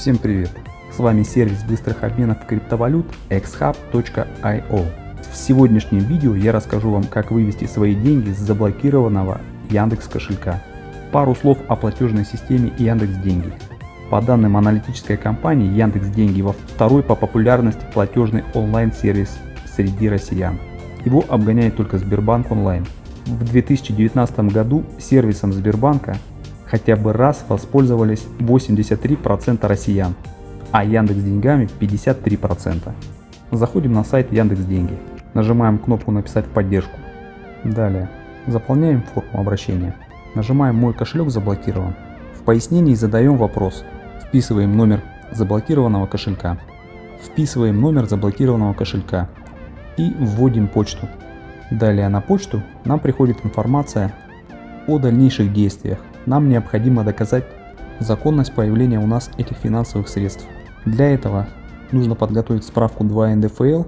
Всем привет! С вами сервис быстрых обменов криптовалют xhub.io. В сегодняшнем видео я расскажу вам, как вывести свои деньги с заблокированного Яндекс кошелька. Пару слов о платежной системе Яндекс Деньги. По данным аналитической компании Яндекс Деньги во второй по популярности платежный онлайн-сервис среди россиян. Его обгоняет только Сбербанк онлайн. В 2019 году сервисом Сбербанка хотя бы раз воспользовались 83% россиян, а Яндекс Деньгами 53%. Заходим на сайт Яндекс Деньги, нажимаем кнопку «Написать в поддержку». Далее заполняем форму обращения, нажимаем «Мой кошелек заблокирован». В пояснении задаем вопрос, вписываем номер заблокированного кошелька, вписываем номер заблокированного кошелька и вводим почту. Далее на почту нам приходит информация о дальнейших действиях. Нам необходимо доказать законность появления у нас этих финансовых средств. Для этого нужно подготовить справку 2 НДФЛ,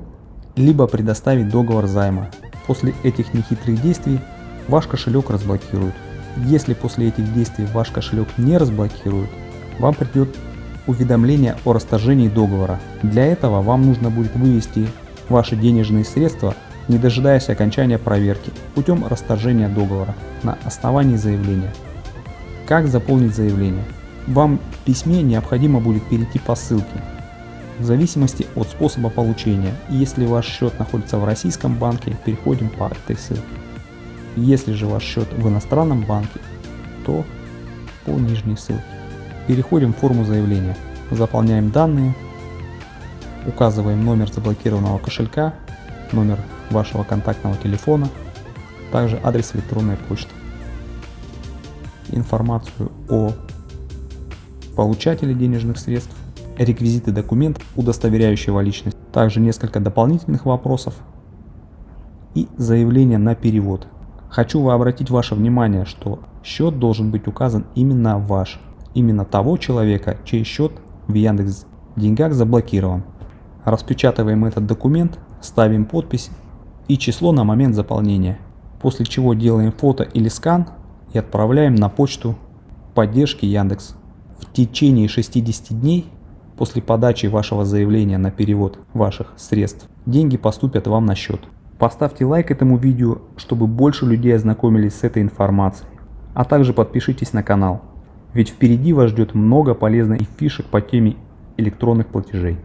либо предоставить договор займа. После этих нехитрых действий ваш кошелек разблокируют. Если после этих действий ваш кошелек не разблокируют, вам придет уведомление о расторжении договора. Для этого вам нужно будет вывести ваши денежные средства не дожидаясь окончания проверки, путем расторжения договора на основании заявления. Как заполнить заявление? Вам в письме необходимо будет перейти по ссылке, в зависимости от способа получения. Если ваш счет находится в российском банке, переходим по этой ссылке. Если же ваш счет в иностранном банке, то по нижней ссылке. Переходим в форму заявления, заполняем данные, указываем номер заблокированного кошелька, номер вашего контактного телефона, также адрес электронной почты. Информацию о получателе денежных средств, реквизиты документов, удостоверяющего личность, также несколько дополнительных вопросов и заявление на перевод. Хочу обратить ваше внимание, что счет должен быть указан именно ваш, именно того человека, чей счет в Яндекс Деньгах заблокирован. Распечатываем этот документ, ставим подпись и число на момент заполнения, после чего делаем фото или скан и отправляем на почту поддержки Яндекс. В течение 60 дней после подачи вашего заявления на перевод ваших средств деньги поступят вам на счет. Поставьте лайк этому видео, чтобы больше людей ознакомились с этой информацией. А также подпишитесь на канал, ведь впереди вас ждет много полезных фишек по теме электронных платежей.